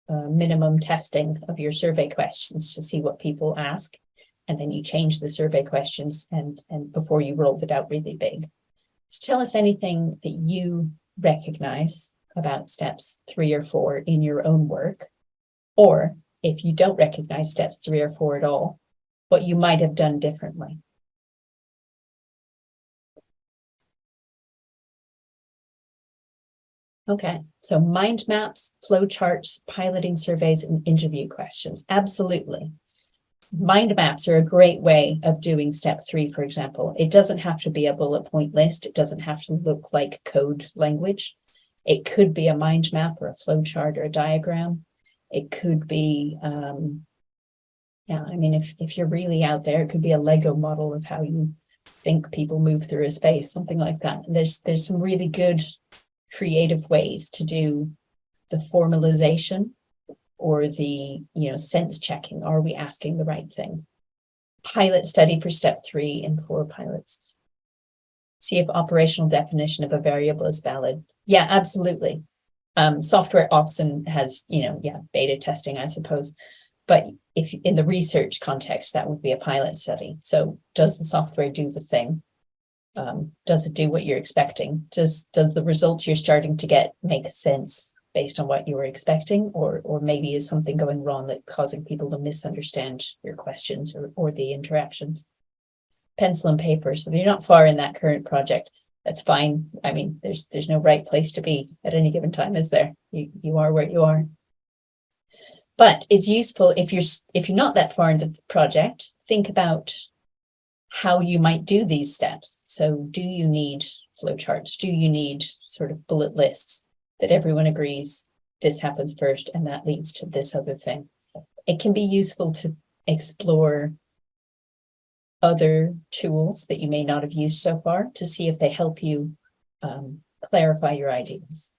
uh, minimum testing of your survey questions to see what people ask. And then you change the survey questions and, and before you rolled it out really big. So tell us anything that you recognize about steps three or four in your own work. Or if you don't recognize steps three or four at all, what you might have done differently. Okay, so mind maps, flow charts, piloting surveys, and interview questions. Absolutely. Mind maps are a great way of doing step three, for example. It doesn't have to be a bullet point list. It doesn't have to look like code language. It could be a mind map or a flow chart or a diagram. It could be, um, yeah, I mean, if, if you're really out there, it could be a Lego model of how you think people move through a space, something like that. And there's, there's some really good creative ways to do the formalization or the, you know, sense checking. Are we asking the right thing? Pilot study for step three and four pilots. See if operational definition of a variable is valid. Yeah, absolutely. Um, software often has, you know, yeah, beta testing, I suppose. But if in the research context, that would be a pilot study. So does the software do the thing? um, does it do what you're expecting? Does, does the results you're starting to get make sense based on what you were expecting, or, or maybe is something going wrong that causing people to misunderstand your questions or, or the interactions. Pencil and paper, so you're not far in that current project. That's fine. I mean, there's there's no right place to be at any given time, is there? You you are where you are. But it's useful if you're if you're not that far into the project, think about how you might do these steps. So do you need flowcharts? Do you need sort of bullet lists that everyone agrees this happens first and that leads to this other thing? It can be useful to explore other tools that you may not have used so far to see if they help you um, clarify your ideas.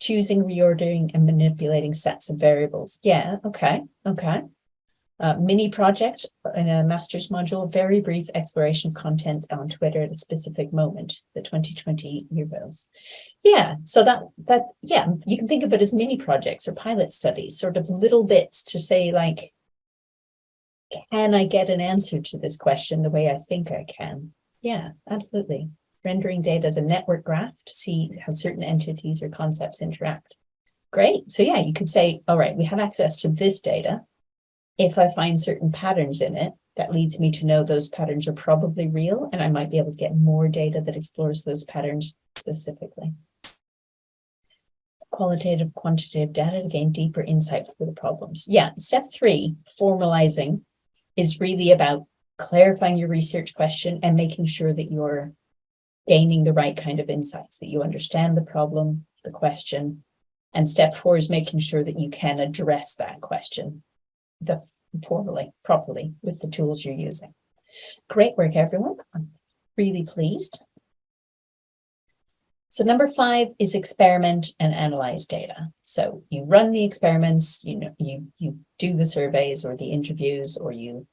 Choosing, reordering, and manipulating sets of variables. Yeah, okay, okay. Uh, mini project in a master's module, very brief exploration of content on Twitter at a specific moment, the 2020 Euros. Yeah, so that, that, yeah, you can think of it as mini projects or pilot studies, sort of little bits to say like, can I get an answer to this question the way I think I can? Yeah, absolutely. Rendering data as a network graph to see how certain entities or concepts interact. Great. So yeah, you could say, all right, we have access to this data if I find certain patterns in it, that leads me to know those patterns are probably real, and I might be able to get more data that explores those patterns specifically. Qualitative, quantitative data to gain deeper insight for the problems. Yeah, step three, formalizing, is really about clarifying your research question and making sure that you're gaining the right kind of insights, that you understand the problem, the question. And step four is making sure that you can address that question the formally, properly with the tools you're using. Great work, everyone. I'm really pleased. So number five is experiment and analyze data. So you run the experiments, you know, you, you do the surveys or the interviews, or you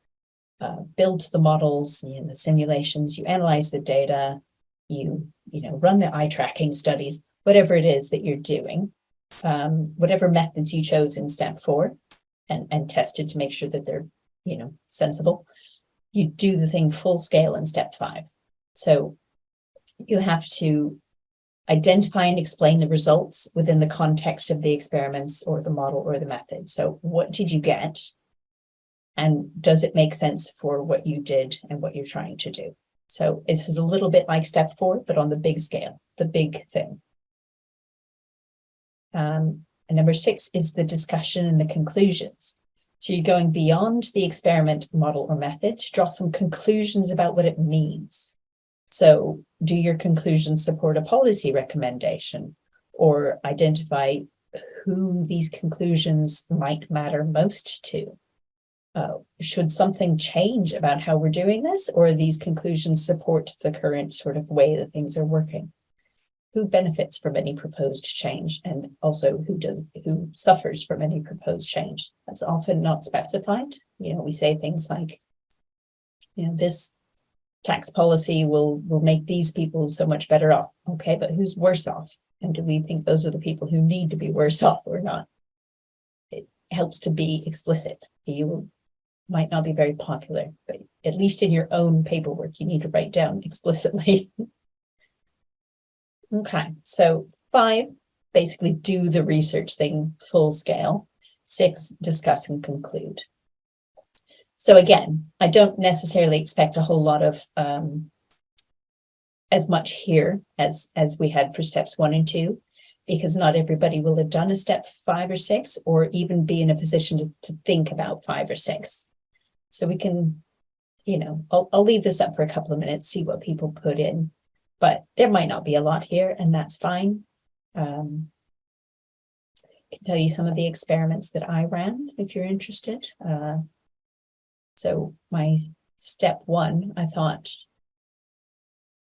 uh, build the models, you know, the simulations, you analyze the data, you, you know, run the eye tracking studies, whatever it is that you're doing, um, whatever methods you chose in step four, and, and tested to make sure that they're, you know, sensible. You do the thing full scale in step five. So you have to identify and explain the results within the context of the experiments or the model or the method. So what did you get? And does it make sense for what you did and what you're trying to do? So this is a little bit like step four, but on the big scale, the big thing. Um, and number six is the discussion and the conclusions. So you're going beyond the experiment model or method to draw some conclusions about what it means. So do your conclusions support a policy recommendation or identify who these conclusions might matter most to? Uh, should something change about how we're doing this or these conclusions support the current sort of way that things are working? who benefits from any proposed change and also who does who suffers from any proposed change. That's often not specified. You know, we say things like, you know, this tax policy will will make these people so much better off. Okay, but who's worse off? And do we think those are the people who need to be worse off or not? It helps to be explicit. You might not be very popular, but at least in your own paperwork, you need to write down explicitly Okay, so five, basically do the research thing full scale. Six, discuss and conclude. So again, I don't necessarily expect a whole lot of um, as much here as, as we had for steps one and two, because not everybody will have done a step five or six, or even be in a position to, to think about five or six. So we can, you know, I'll, I'll leave this up for a couple of minutes, see what people put in but there might not be a lot here and that's fine. Um, I can tell you some of the experiments that I ran if you're interested. Uh, so my step one, I thought,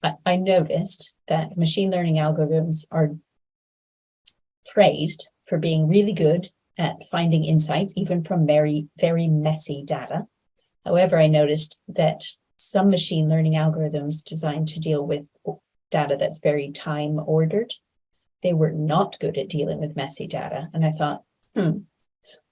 I, I noticed that machine learning algorithms are praised for being really good at finding insights, even from very, very messy data. However, I noticed that some machine learning algorithms designed to deal with data that's very time ordered. They were not good at dealing with messy data. And I thought, hmm,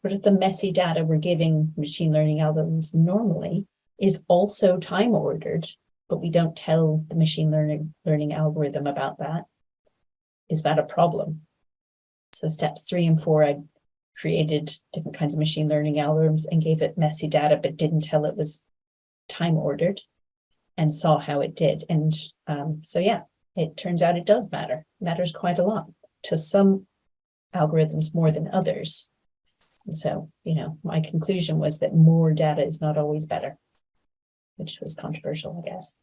what if the messy data we're giving machine learning algorithms normally is also time ordered, but we don't tell the machine learning learning algorithm about that? Is that a problem? So steps three and four, I created different kinds of machine learning algorithms and gave it messy data, but didn't tell it was time ordered and saw how it did. And um, so, yeah, it turns out it does matter, matters quite a lot to some algorithms more than others. And so, you know, my conclusion was that more data is not always better, which was controversial, I guess.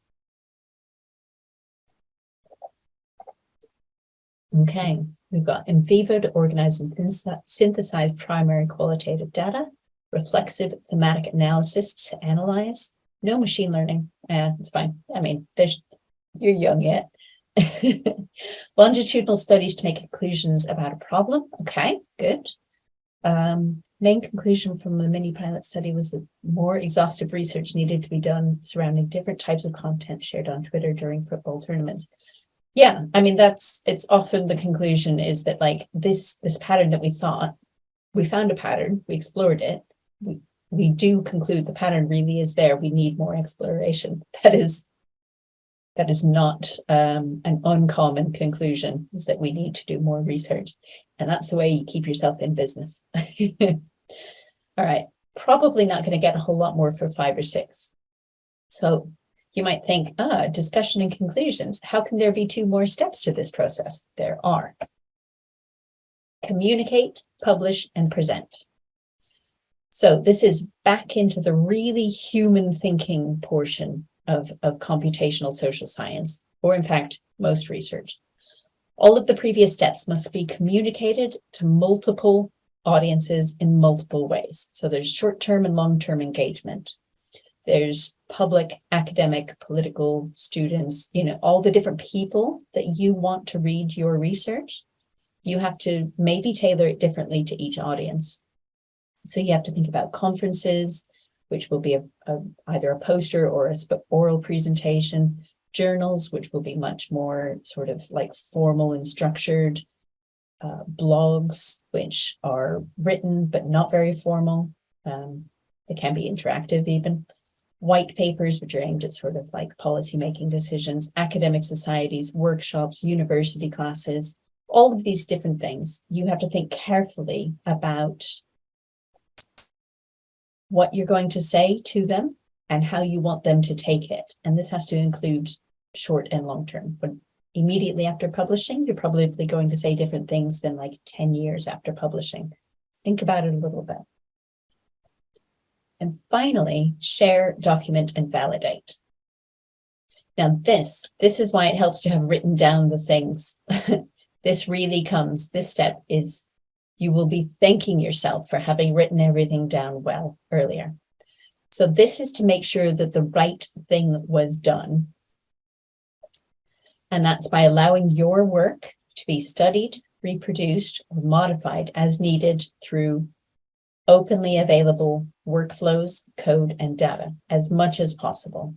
Okay, we've got NVivo to organize and synth- synthesize primary qualitative data, reflexive thematic analysis to analyze, no machine learning. Yeah, it's fine. I mean, there's you're young yet. Longitudinal studies to make conclusions about a problem. Okay, good. Um, main conclusion from the mini pilot study was that more exhaustive research needed to be done surrounding different types of content shared on Twitter during football tournaments. Yeah, I mean, that's, it's often the conclusion is that like this, this pattern that we thought, we found a pattern, we explored it. We, we do conclude the pattern really is there. We need more exploration. That is, that is not um, an uncommon conclusion is that we need to do more research. And that's the way you keep yourself in business. All right, probably not going to get a whole lot more for five or six. So you might think, ah, discussion and conclusions. How can there be two more steps to this process? There are. Communicate, publish, and present. So this is back into the really human thinking portion of, of computational social science, or in fact, most research. All of the previous steps must be communicated to multiple audiences in multiple ways. So there's short-term and long-term engagement. There's public, academic, political, students, you know, all the different people that you want to read your research. You have to maybe tailor it differently to each audience. So you have to think about conferences, which will be a, a, either a poster or a oral presentation, journals, which will be much more sort of like formal and structured, uh, blogs, which are written but not very formal. Um, they can be interactive even. White papers, which are aimed at sort of like policy-making decisions, academic societies, workshops, university classes, all of these different things. You have to think carefully about what you're going to say to them and how you want them to take it. And this has to include short and long term. But immediately after publishing, you're probably going to say different things than like 10 years after publishing. Think about it a little bit. And finally, share, document, and validate. Now this, this is why it helps to have written down the things. this really comes, this step is you will be thanking yourself for having written everything down well earlier. So this is to make sure that the right thing was done. And that's by allowing your work to be studied, reproduced, or modified as needed through openly available workflows, code, and data as much as possible.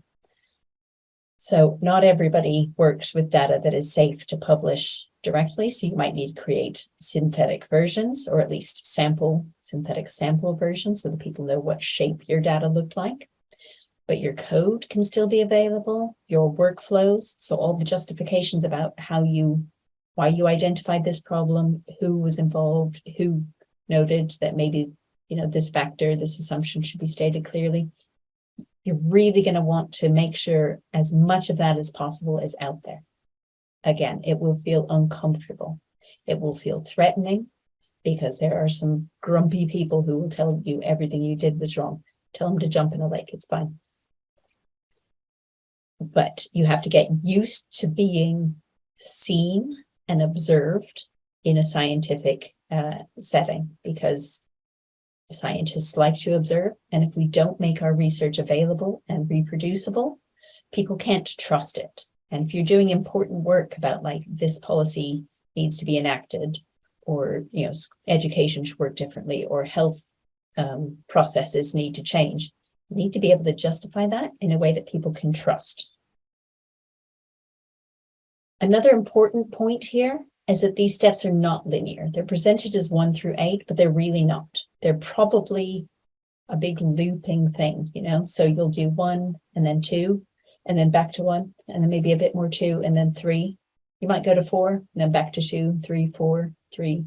So not everybody works with data that is safe to publish directly. So you might need to create synthetic versions or at least sample synthetic sample versions so that people know what shape your data looked like. But your code can still be available, your workflows. So all the justifications about how you, why you identified this problem, who was involved, who noted that maybe, you know, this factor, this assumption should be stated clearly. You're really going to want to make sure as much of that as possible is out there again, it will feel uncomfortable. It will feel threatening because there are some grumpy people who will tell you everything you did was wrong. Tell them to jump in a lake, it's fine. But you have to get used to being seen and observed in a scientific uh, setting because scientists like to observe. And if we don't make our research available and reproducible, people can't trust it. And if you're doing important work about like this policy needs to be enacted or, you know, education should work differently or health um, processes need to change, need to be able to justify that in a way that people can trust. Another important point here is that these steps are not linear. They're presented as one through eight, but they're really not. They're probably a big looping thing, you know, so you'll do one and then two, and then back to one, and then maybe a bit more two, and then three. You might go to four, and then back to two, three, four, three,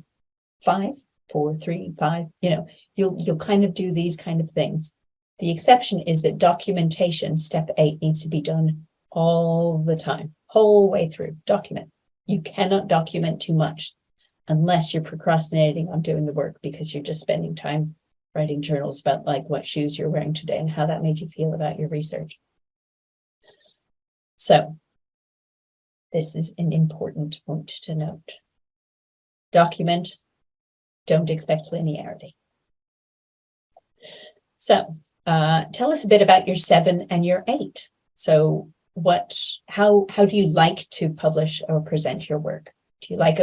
five, four, three, five, you know, you'll, you'll kind of do these kind of things. The exception is that documentation, step eight, needs to be done all the time, whole way through, document. You cannot document too much unless you're procrastinating on doing the work because you're just spending time writing journals about like what shoes you're wearing today and how that made you feel about your research. So this is an important point to note. Document, don't expect linearity. So uh, tell us a bit about your seven and your eight. So what, how, how do you like to publish or present your work? Do you like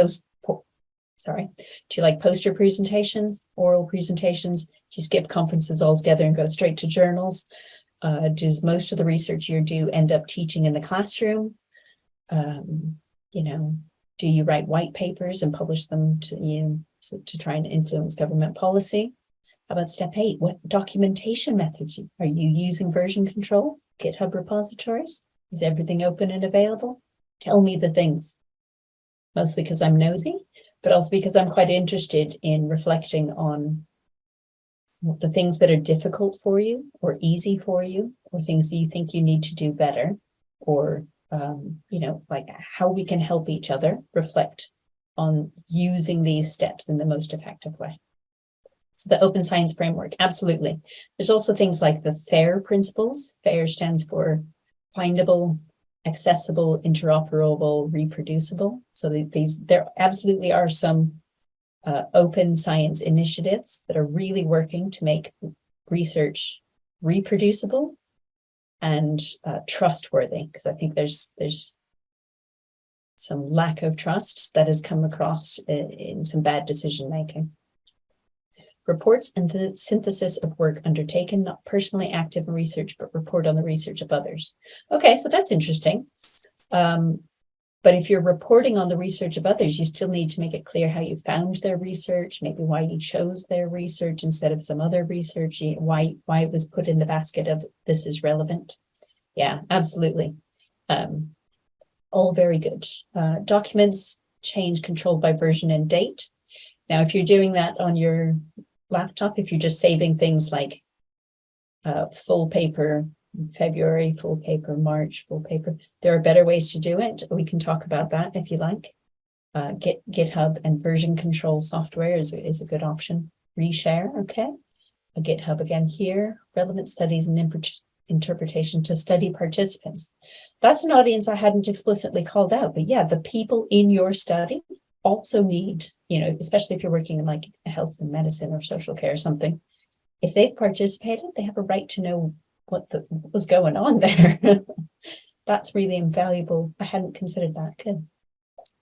sorry, do you like poster presentations, oral presentations? Do you skip conferences altogether and go straight to journals? Uh, does most of the research you do end up teaching in the classroom? Um, you know, do you write white papers and publish them to you know, so to try and influence government policy? About step eight? What documentation methods are you using version control, GitHub repositories? Is everything open and available? Tell me the things. Mostly because I'm nosy, but also because I'm quite interested in reflecting on the things that are difficult for you or easy for you or things that you think you need to do better or um, you know like how we can help each other reflect on using these steps in the most effective way so the open science framework absolutely. There's also things like the FAIR principles. FAIR stands for findable accessible interoperable reproducible. So these there absolutely are some uh, open science initiatives that are really working to make research reproducible and uh, trustworthy because I think there's there's some lack of trust that has come across in, in some bad decision making. Reports and the synthesis of work undertaken, not personally active in research, but report on the research of others. Okay, so that's interesting. Um, but if you're reporting on the research of others, you still need to make it clear how you found their research, maybe why you chose their research instead of some other research, why, why it was put in the basket of this is relevant. Yeah, absolutely. Um, all very good. Uh, documents change controlled by version and date. Now, if you're doing that on your laptop, if you're just saving things like uh, full paper February, full paper, March, full paper. There are better ways to do it. We can talk about that if you like. Uh, Git, GitHub and version control software is, is a good option. Reshare, okay. A GitHub again here, relevant studies and interpretation to study participants. That's an audience I hadn't explicitly called out, but yeah, the people in your study also need, you know, especially if you're working in like health and medicine or social care or something, if they've participated, they have a right to know what, the, what was going on there. That's really invaluable. I hadn't considered that. Good.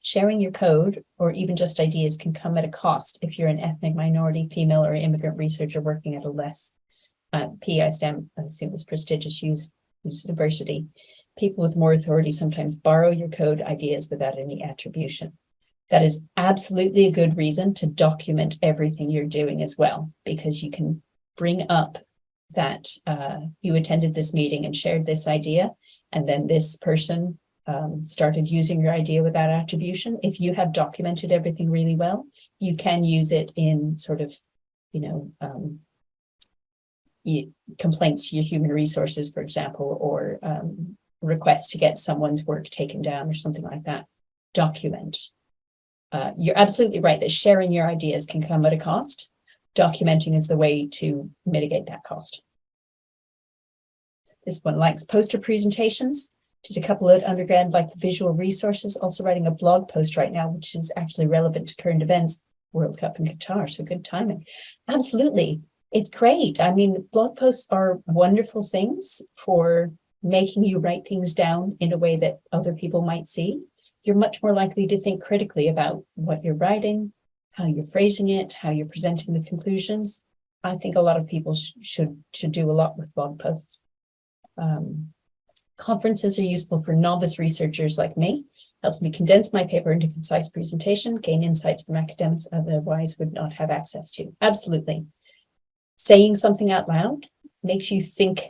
Sharing your code or even just ideas can come at a cost if you're an ethnic minority, female or immigrant researcher working at a less uh, PI STEM, I assume is prestigious use, university. People with more authority sometimes borrow your code ideas without any attribution. That is absolutely a good reason to document everything you're doing as well, because you can bring up that uh, you attended this meeting and shared this idea, and then this person um, started using your idea without attribution. If you have documented everything really well, you can use it in sort of, you know, um, complaints to your human resources, for example, or um, requests to get someone's work taken down or something like that. Document. Uh, you're absolutely right that sharing your ideas can come at a cost documenting is the way to mitigate that cost. This one likes poster presentations. Did a couple of undergrad like the visual resources, also writing a blog post right now, which is actually relevant to current events, World Cup and Qatar, so good timing. Absolutely, it's great. I mean, blog posts are wonderful things for making you write things down in a way that other people might see. You're much more likely to think critically about what you're writing, how you're phrasing it, how you're presenting the conclusions. I think a lot of people sh should should do a lot with blog posts. Um, conferences are useful for novice researchers like me. Helps me condense my paper into concise presentation, gain insights from academics otherwise would not have access to. Absolutely. Saying something out loud makes you think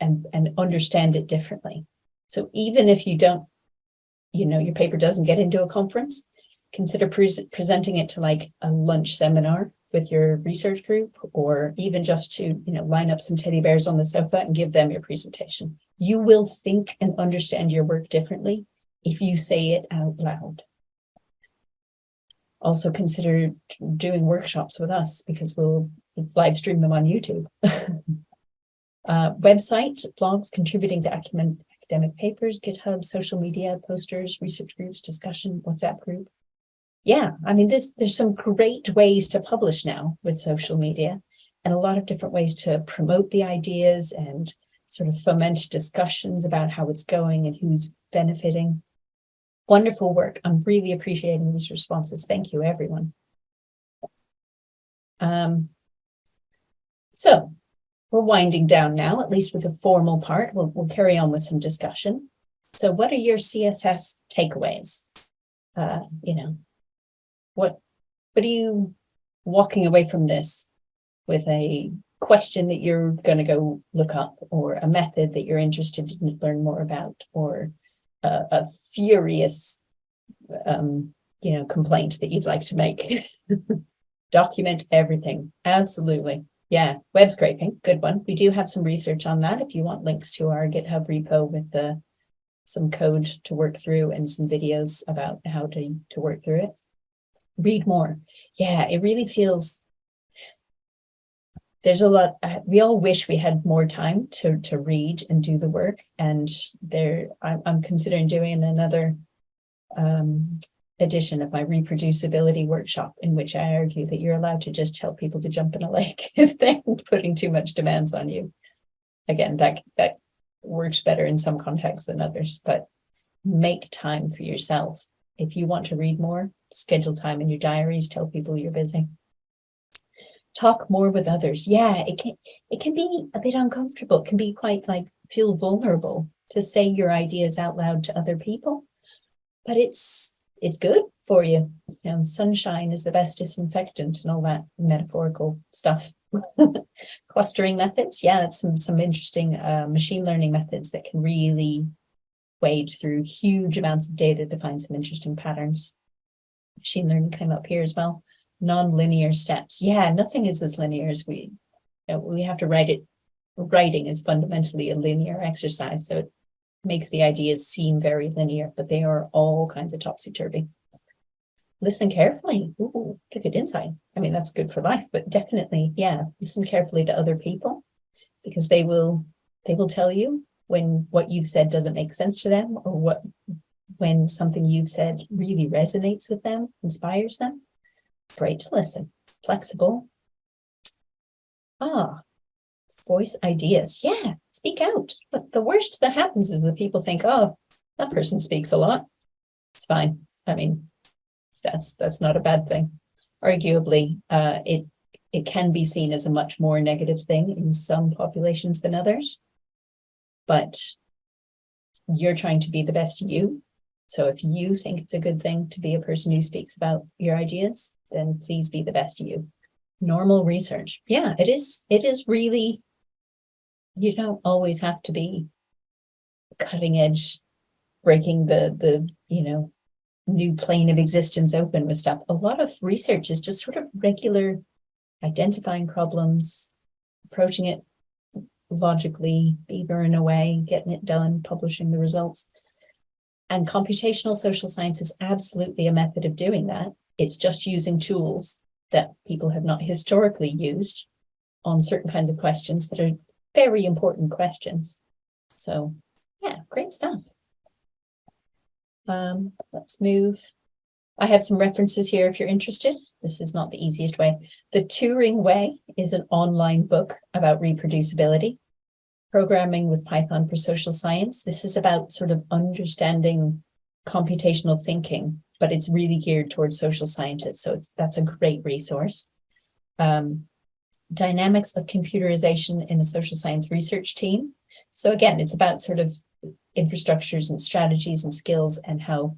and, and understand it differently. So even if you don't, you know, your paper doesn't get into a conference, consider pres presenting it to like a lunch seminar with your research group or even just to, you know, line up some teddy bears on the sofa and give them your presentation. You will think and understand your work differently if you say it out loud. Also consider doing workshops with us because we'll live stream them on YouTube. uh, website, blogs contributing to academic, academic papers, GitHub, social media, posters, research groups, discussion, WhatsApp group. Yeah, I mean, there's, there's some great ways to publish now with social media and a lot of different ways to promote the ideas and sort of foment discussions about how it's going and who's benefiting. Wonderful work. I'm really appreciating these responses. Thank you, everyone. Um, so we're winding down now, at least with the formal part. We'll, we'll carry on with some discussion. So what are your CSS takeaways? Uh, you know, what, what are you walking away from this with a question that you're going to go look up or a method that you're interested to learn more about or a, a furious, um, you know, complaint that you'd like to make. Document everything. Absolutely. Yeah, web scraping, good one. We do have some research on that if you want links to our GitHub repo with the some code to work through and some videos about how to, to work through it. Read more. Yeah, it really feels there's a lot, we all wish we had more time to, to read and do the work. And there, I'm, I'm considering doing another um, edition of my reproducibility workshop in which I argue that you're allowed to just tell people to jump in a lake if they're putting too much demands on you. Again, that, that works better in some contexts than others, but make time for yourself. If you want to read more, schedule time in your diaries, tell people you're busy talk more with others. Yeah, it can it can be a bit uncomfortable. It can be quite like feel vulnerable to say your ideas out loud to other people. But it's it's good for you. You know, sunshine is the best disinfectant and all that metaphorical stuff. Clustering methods, yeah, that's some some interesting uh, machine learning methods that can really wade through huge amounts of data to find some interesting patterns. Machine learning came up here as well non-linear steps. Yeah, nothing is as linear as we, you know, we have to write it. Writing is fundamentally a linear exercise, so it makes the ideas seem very linear, but they are all kinds of topsy-turvy. Listen carefully. Ooh, good insight. I mean, that's good for life, but definitely, yeah, listen carefully to other people because they will, they will tell you when what you've said doesn't make sense to them or what, when something you've said really resonates with them, inspires them Great to listen. Flexible. Ah, voice ideas. Yeah, speak out. But the worst that happens is that people think, oh, that person speaks a lot. It's fine. I mean, that's that's not a bad thing. Arguably, uh, it it can be seen as a much more negative thing in some populations than others. But you're trying to be the best you. So if you think it's a good thing to be a person who speaks about your ideas, then please be the best you. Normal research. Yeah, it is, it is really, you don't always have to be cutting edge, breaking the, the, you know, new plane of existence open with stuff. A lot of research is just sort of regular identifying problems, approaching it logically, beavering away, getting it done, publishing the results. And computational social science is absolutely a method of doing that. It's just using tools that people have not historically used on certain kinds of questions that are very important questions. So yeah, great stuff. Um, let's move. I have some references here if you're interested. This is not the easiest way. The Turing Way is an online book about reproducibility. Programming with Python for Social Science. This is about sort of understanding computational thinking but it's really geared towards social scientists. So that's a great resource. Um, dynamics of computerization in a social science research team. So again, it's about sort of infrastructures and strategies and skills and how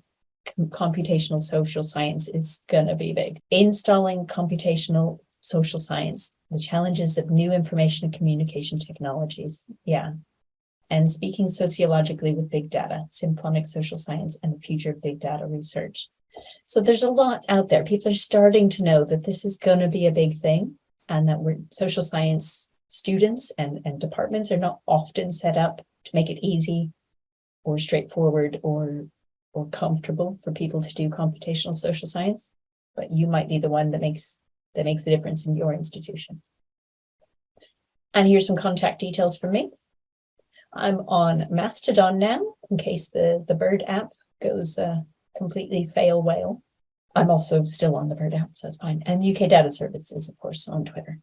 computational social science is going to be big. Installing computational social science, the challenges of new information and communication technologies. Yeah, and speaking sociologically with big data, symphonic social science, and the future of big data research. So there's a lot out there. People are starting to know that this is going to be a big thing and that we're social science students and, and departments are not often set up to make it easy or straightforward or or comfortable for people to do computational social science. But you might be the one that makes that makes the difference in your institution. And here's some contact details for me. I'm on Mastodon now, in case the, the Bird app goes uh, completely fail whale. I'm also still on the Bird app, so it's fine. And UK Data Services, of course, on Twitter.